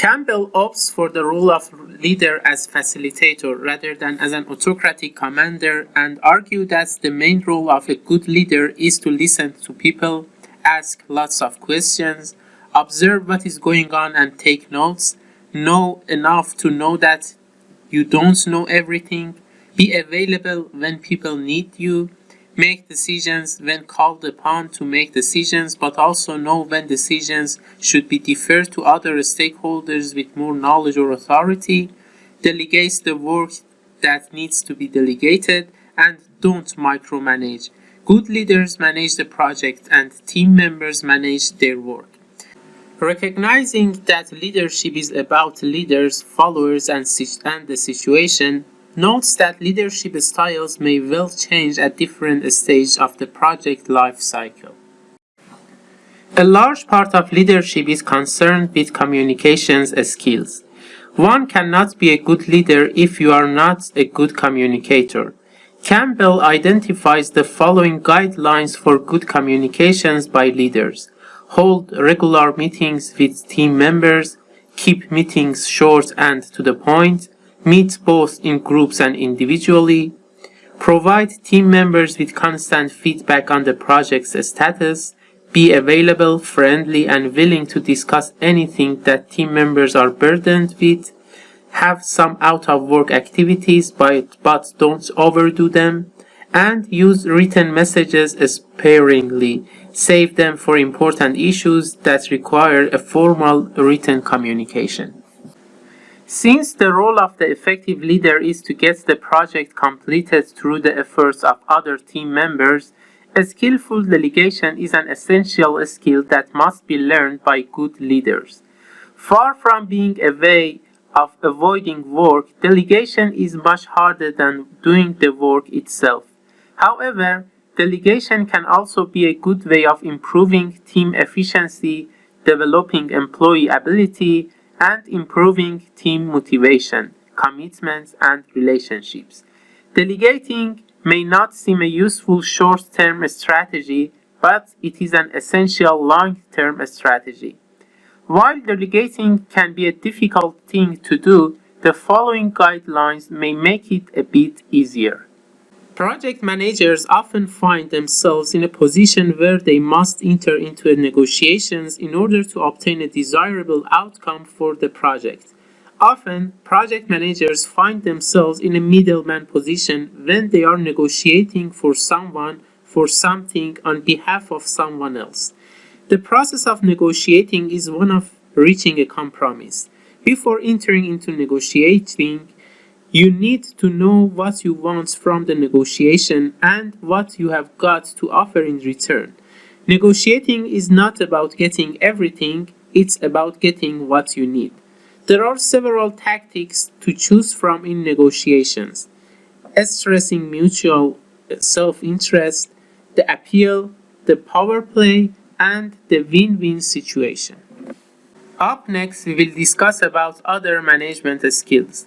Campbell opts for the role of leader as facilitator rather than as an autocratic commander and argues that the main role of a good leader is to listen to people, ask lots of questions, observe what is going on and take notes, know enough to know that you don't know everything, be available when people need you, make decisions when called upon to make decisions, but also know when decisions should be deferred to other stakeholders with more knowledge or authority, delegates the work that needs to be delegated, and don't micromanage. Good leaders manage the project and team members manage their work. Recognizing that leadership is about leaders, followers, and, and the situation, notes that leadership styles may well change at different stages of the project life cycle. A large part of leadership is concerned with communications skills. One cannot be a good leader if you are not a good communicator. Campbell identifies the following guidelines for good communications by leaders. Hold regular meetings with team members, keep meetings short and to the point, meet both in groups and individually, provide team members with constant feedback on the project's status, be available, friendly, and willing to discuss anything that team members are burdened with, have some out-of-work activities but, but don't overdo them, and use written messages sparingly. Save them for important issues that require a formal written communication. Since the role of the effective leader is to get the project completed through the efforts of other team members, a skillful delegation is an essential skill that must be learned by good leaders. Far from being a way of avoiding work, delegation is much harder than doing the work itself. However, delegation can also be a good way of improving team efficiency, developing employee ability, and improving team motivation, commitments, and relationships. Delegating may not seem a useful short-term strategy, but it is an essential long-term strategy. While delegating can be a difficult thing to do, the following guidelines may make it a bit easier. Project managers often find themselves in a position where they must enter into negotiations in order to obtain a desirable outcome for the project. Often, project managers find themselves in a middleman position when they are negotiating for someone for something on behalf of someone else. The process of negotiating is one of reaching a compromise. Before entering into negotiating, you need to know what you want from the negotiation and what you have got to offer in return. Negotiating is not about getting everything, it's about getting what you need. There are several tactics to choose from in negotiations. Stressing mutual uh, self-interest, the appeal, the power play, and the win-win situation. Up next, we will discuss about other management skills.